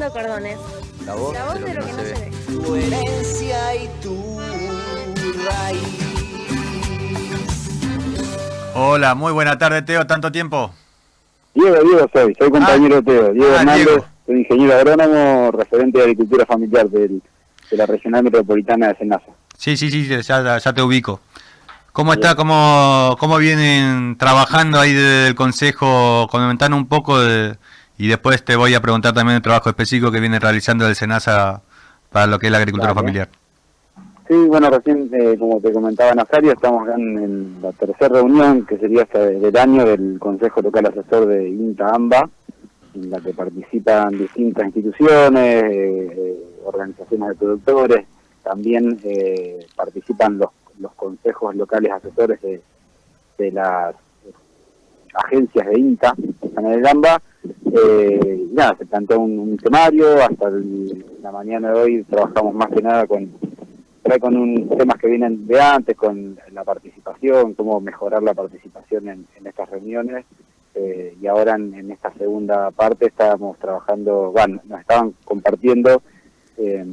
Cordones. La voz, La voz de lo que no se ve. Tu herencia y tu raíz. Hola, muy buena tarde, Teo. ¿Tanto tiempo? Diego, Diego soy, soy compañero de Teo. Diego Ah, Hernández, Diego. soy ingeniero agrónomo, referente de agricultura familiar del- de la regional metropolitana de Senasa. Sí, sí, sí, ya, ya te ubico. ¿Cómo está? ¿Cómo, ¿Cómo vienen trabajando ahí desde el Consejo? Comentanos un poco de- y después te voy a preguntar también el trabajo específico que viene realizando el SENASA para lo que es la agricultura familiar. Sí, bueno, recién, eh, como te comentaba Nazario, estamos en, en la tercera reunión, que sería hasta del año del Consejo Local Asesor de INTA-AMBA, en la que participan distintas instituciones, eh, organizaciones de productores, también eh, participan los, los consejos locales asesores de, de las agencias de INTA, que están en el AMBA, eh, nada, se planteó un, un temario, hasta el- la mañana de hoy trabajamos más que nada con con un, temas que vienen de antes, con la participación, cómo mejorar la participación en, en estas reuniones. eh, y ahora en, en esta segunda parte estábamos trabajando, bueno, nos estaban compartiendo eh,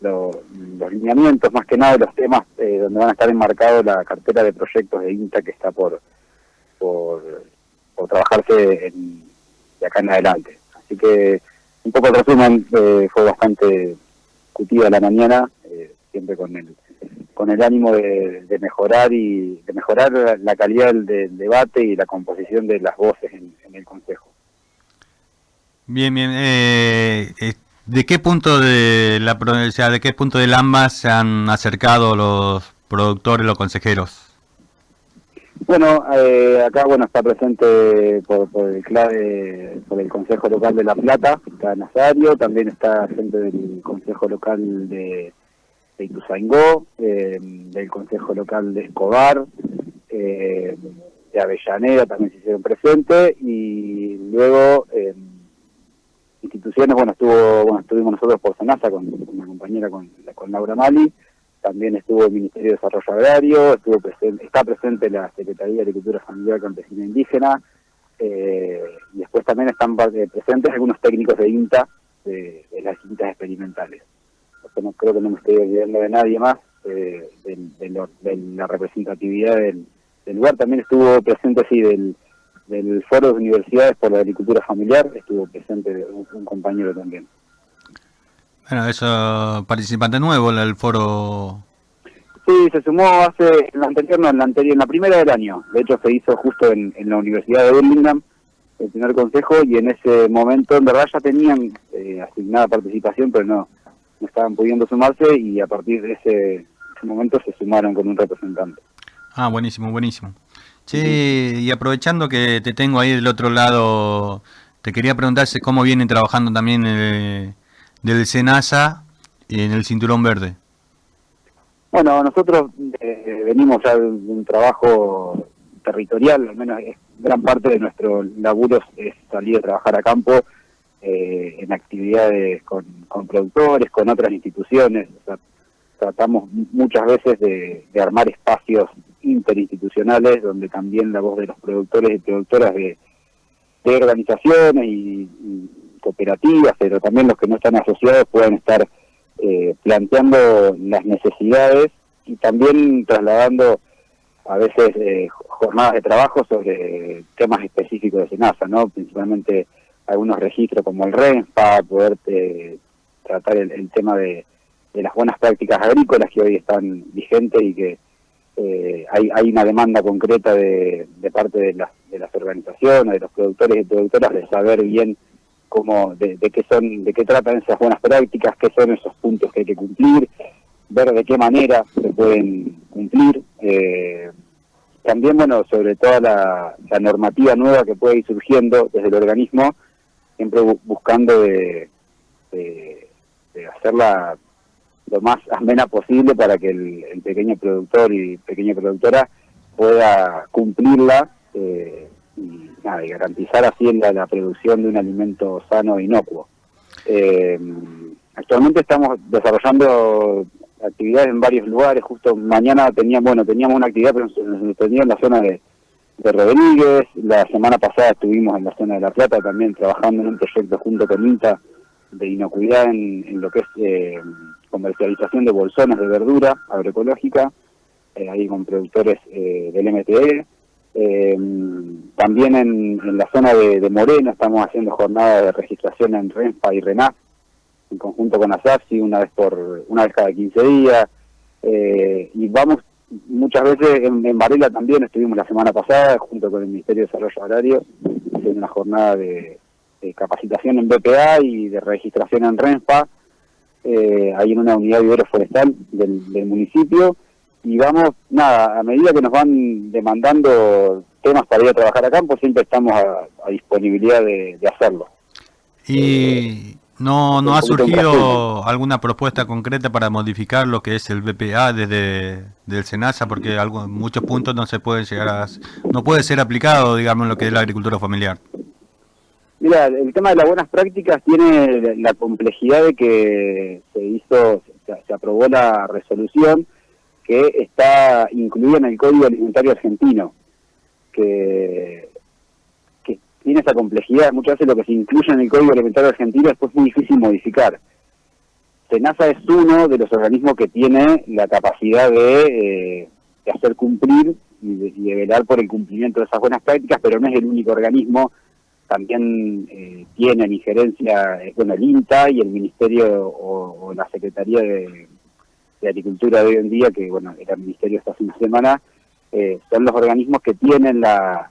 lo- los lineamientos más que nada los temas eh, donde van a estar enmarcados la cartera de proyectos de INTA que está por, por, por trabajarse en- de acá en adelante. Así que un poco el resumen eh, fue bastante discutida la mañana, eh, siempre con el con el ánimo de, de mejorar y de mejorar la, calidad del, debate y la composición de las voces en, el Consejo. Bien, bien. eh, eh, ¿De qué punto de la o sea, de qué punto del AMBA se han acercado los productores, los consejeros? Bueno, eh, acá bueno está presente por, por el clave, por el Consejo Local de La Plata, está Nazario, también está gente del Consejo Local de, de Ituzaingó, eh, del Consejo Local de Escobar, eh, de Avellaneda también se hicieron presentes y luego eh, instituciones, bueno, estuvo bueno estuvimos nosotros por Senasa con, con una compañera con, con Laura Mali, también estuvo el Ministerio de Desarrollo Agrario, estuvo presente, está presente la Secretaría de Agricultura Familiar Campesina Indígena, eh, y después también están eh, presentes algunos técnicos de INTA de, las distintas experimentales. No, creo que no me estoy olvidando de nadie más eh, de, lo- de la representatividad del, lugar. También estuvo presente, sí, del, Foro de Universidades por la Agricultura Familiar, estuvo presente un compañero también. Bueno, eso, participante nuevo el foro. Sí, se sumó hace, en la anterior, no, en la anterior, en la primera del año. De hecho, se hizo justo en, en la Universidad de Birmingham, el primer consejo, y en ese momento, en verdad, ya tenían eh, asignada participación, pero no, no estaban pudiendo sumarse, y a partir de ese, ese momento se sumaron con un representante. Ah, buenísimo, buenísimo. Che, y aprovechando que te tengo ahí del otro lado, te quería preguntar cómo vienen trabajando también eh, del SENASA en el Cinturón Verde. Bueno, nosotros eh, venimos ya de un trabajo territorial, al menos gran parte de nuestro laburo es salir a trabajar a campo eh, en actividades con, con productores, con otras instituciones. O sea, tratamos mu- muchas veces de, armar espacios interinstitucionales donde también la voz de los productores y productoras de, de organizaciones y cooperativas, pero también los que no están asociados puedan estar eh, planteando las necesidades y también trasladando a veces eh, jornadas de trabajo sobre temas específicos de SENASA, ¿no? principalmente algunos registros como el REN para poder eh, tratar el, el tema de, de las buenas prácticas agrícolas que hoy están vigentes y que eh, hay, hay una demanda concreta de, de parte de las, de las organizaciones, de los productores y productoras de saber bien cómo, de, qué son, de qué tratan esas buenas prácticas, qué son esos puntos que hay que cumplir, ver de qué manera se pueden cumplir. eh, también, bueno, sobre toda la, normativa nueva que puede ir surgiendo desde el organismo, siempre bu- buscando de, hacerla lo más amena posible para que el, el pequeño productor y pequeña productora pueda cumplirla eh, y, nada, y garantizar así la, la producción de un alimento sano e inocuo. Eh, actualmente estamos desarrollando actividades en varios lugares, justo mañana teníamos, bueno, teníamos una actividad pero nos- en la zona de, de Rodríguez, la semana pasada estuvimos en la zona de La Plata también trabajando en un proyecto junto con INTA de inocuidad en, en lo que es eh, comercialización de bolsones de verdura agroecológica, eh, ahí con productores eh, del MTE. Eh, también en, la zona de, de Moreno estamos haciendo jornadas de registración en RENFA y RENAF, en conjunto con ASAPSI, una vez por una vez cada 15 días. Eh, y vamos muchas veces en, en Varela también, estuvimos la semana pasada junto con el Ministerio de Desarrollo Agrario, haciendo una jornada de, capacitación en BPA y de registración en RENFA, eh, ahí en una unidad de forestal del municipio. Y vamos, nada, a medida que nos van demandando temas para ir a trabajar a campo, siempre estamos a, a disponibilidad de, de hacerlo. ¿Y no, no un ha surgido alguna propuesta concreta para modificar lo que es el BPA desde del SENASA? Porque algo, en muchos puntos no se puede llegar a, no puede ser aplicado, digamos, en lo que es la agricultura familiar. Mira, el tema de las buenas prácticas tiene la- la complejidad de que se hizo, se, se aprobó la resolución que está incluida en el Código Alimentario Argentino, que, tiene esa complejidad. Muchas veces lo que se incluye en el Código Alimentario Argentino después es muy difícil modificar. SENASA es uno de los organismos que tiene la capacidad de, eh, hacer cumplir y de, y velar por el cumplimiento de esas buenas prácticas, pero no es el único organismo también eh, tienen injerencia, eh, bueno, el INTA y el Ministerio o la Secretaría de, de Agricultura de hoy en día, que bueno, era el Ministerio hasta hace una semana, eh, son los organismos que tienen la,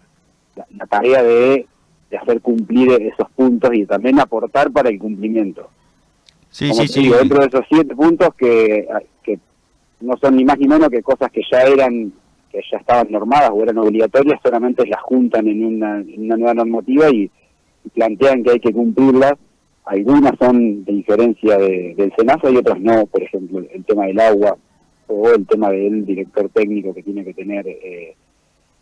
la, la tarea de, de hacer cumplir esos puntos y también aportar para el cumplimiento. Sí, Como sí, te sí. dentro de esos siete puntos que, que no son ni más ni menos que cosas que ya eran que ya estaban normadas o eran obligatorias, solamente las juntan en una, en una nueva normativa y, y plantean que hay que cumplirlas. Algunas son de injerencia de, del SENASA y otras no, por ejemplo, el tema del agua o el tema del director técnico que tiene que tener eh,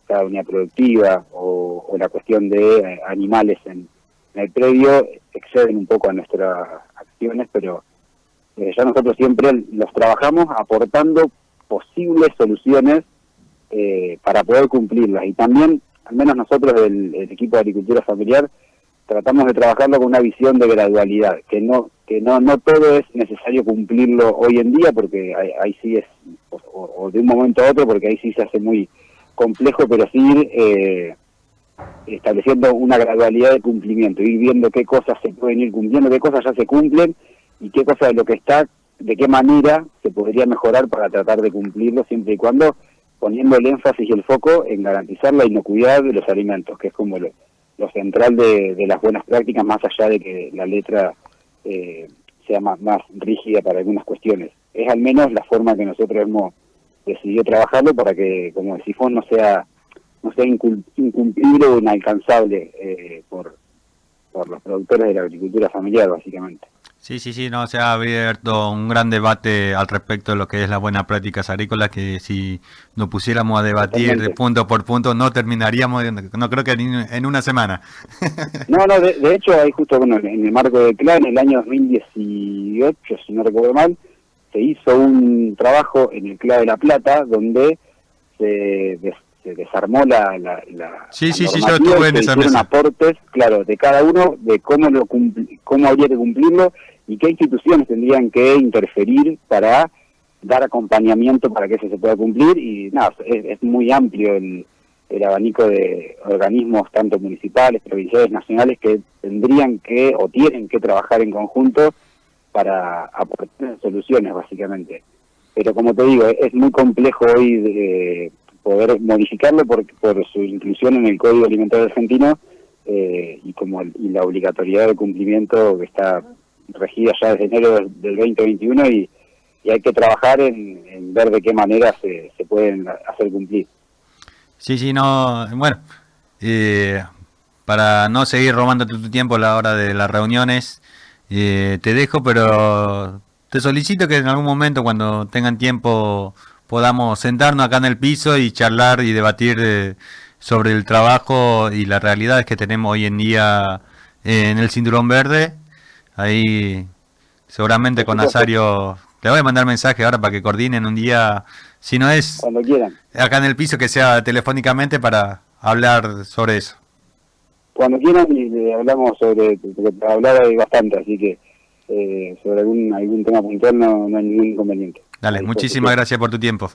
cada unidad productiva o, la cuestión de eh, animales en, el predio exceden un poco a nuestras acciones, pero eh, ya nosotros siempre los trabajamos aportando posibles soluciones eh, para poder cumplirlas. Y también, al menos nosotros del el equipo de agricultura familiar, tratamos de trabajarlo con una visión de gradualidad, que no que no no todo es necesario cumplirlo hoy en día, porque ahí, ahí sí es, o, de un momento a otro, porque ahí sí se hace muy complejo, pero sí ir eh, estableciendo una gradualidad de cumplimiento, ir viendo qué cosas se pueden ir cumpliendo, qué cosas ya se cumplen y qué cosas de lo que está, de qué manera se podría mejorar para tratar de cumplirlo, siempre y cuando poniendo el énfasis y el foco en garantizar la inocuidad de los alimentos, que es como lo, lo central de, las buenas prácticas, más allá de que la letra eh, sea más, más rígida para algunas cuestiones. Es al menos la forma que nosotros hemos decidido trabajarlo para que, como decís vos, no sea no sea incumplible o inalcanzable eh, por, por los productores de la agricultura familiar, básicamente. Sí, sí, sí, no, se ha abierto un gran debate al respecto de lo que es las buenas prácticas agrícolas, que si nos pusiéramos a debatir de punto por punto no terminaríamos, no creo que en una semana. No, no, de, de hecho, hay justo bueno, en el marco del CLA, en el año 2018, si no recuerdo mal, se hizo un trabajo en el CLA de La Plata donde se, des- se desarmó la, la, la Sí, la sí, sí, yo estuve en esa mesa. aportes, claro, de cada uno, de cómo lo cómo habría que cumplirlo y qué instituciones tendrían que interferir para dar acompañamiento para que eso se pueda cumplir y nada, es, muy amplio el, el abanico de organismos tanto municipales, provinciales, nacionales que tendrían que o tienen que trabajar en conjunto para aportar soluciones básicamente. Pero como te digo, es muy complejo hoy de poder modificarlo por, por su inclusión en el Código Alimentario Argentino eh, y como y la obligatoriedad de cumplimiento que está regida ya desde enero del del 2021 y, y hay que trabajar en, ver de qué manera se, se pueden hacer cumplir. Sí, sí, no, bueno, eh, para no seguir robándote tu tiempo a la hora de las reuniones, eh, te dejo, pero te solicito que en algún momento cuando tengan tiempo podamos sentarnos acá en el piso y charlar y debatir eh, sobre el trabajo y las realidades que tenemos hoy en día en el Cinturón Verde. Ahí seguramente con. Nazario, le voy a mandar mensaje ahora para que coordinen un día, si no es Cuando quieran. acá en el piso que sea telefónicamente para hablar sobre eso. Cuando quieran y hablamos sobre, porque hablar hay bastante, así que eh, sobre algún algún tema puntual no, no hay ningún inconveniente. Dale, muchísimas gracias por tu tiempo.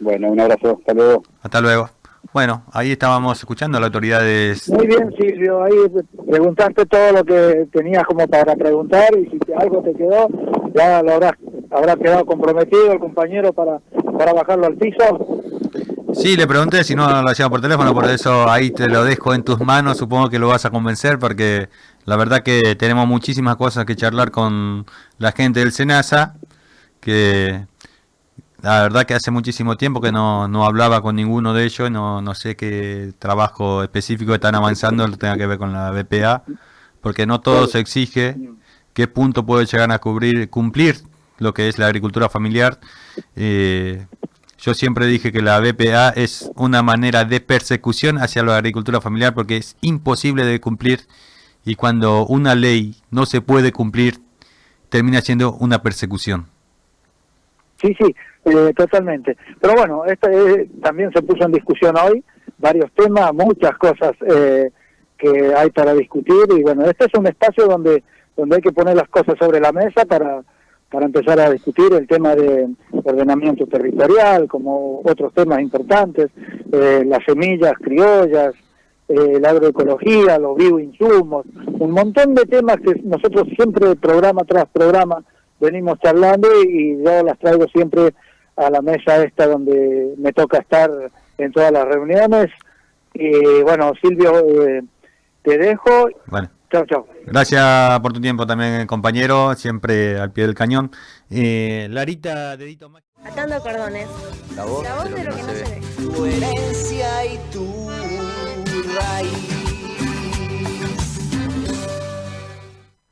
Bueno, un abrazo, hasta luego. Hasta luego. Bueno, ahí estábamos escuchando a las autoridades. Muy bien, Silvio, ahí preguntaste todo lo que tenías como para preguntar y si algo te quedó, ya lo habrás, habrá quedado comprometido el compañero para, para bajarlo al piso. Sí, le pregunté si no lo hacía por teléfono, por eso ahí te lo dejo en tus manos, supongo que lo vas a convencer porque la verdad que tenemos muchísimas cosas que charlar con la gente del SENASA, que la verdad que hace muchísimo tiempo que no, no hablaba con ninguno de ellos, no, no sé qué trabajo específico están avanzando, lo tenga que ver con la BPA, porque no todo se exige, qué punto puede llegar a cubrir, cumplir lo que es la agricultura familiar. Eh, yo siempre dije que la BPA es una manera de persecución hacia la agricultura familiar porque es imposible de cumplir y cuando una ley no se puede cumplir termina siendo una persecución. Sí, sí, eh, totalmente. Pero bueno, esto eh, también se puso en discusión hoy, varios temas, muchas cosas eh, que hay para discutir y bueno, este es un espacio donde, donde hay que poner las cosas sobre la mesa para, para empezar a discutir el tema de ordenamiento territorial, como otros temas importantes, eh, las semillas criollas, eh, la agroecología, los bioinsumos, un montón de temas que nosotros siempre programa tras programa venimos charlando y yo las traigo siempre a la mesa esta donde me toca estar en todas las reuniones. Y bueno, Silvio, eh, te dejo. Bueno, Chao, chao. gracias por tu tiempo también, compañero, siempre al pie del cañón. Eh, Larita, dedito más. Atando cordones. La voz, La voz de lo que no se ve. ve. Tu herencia y tu raíz.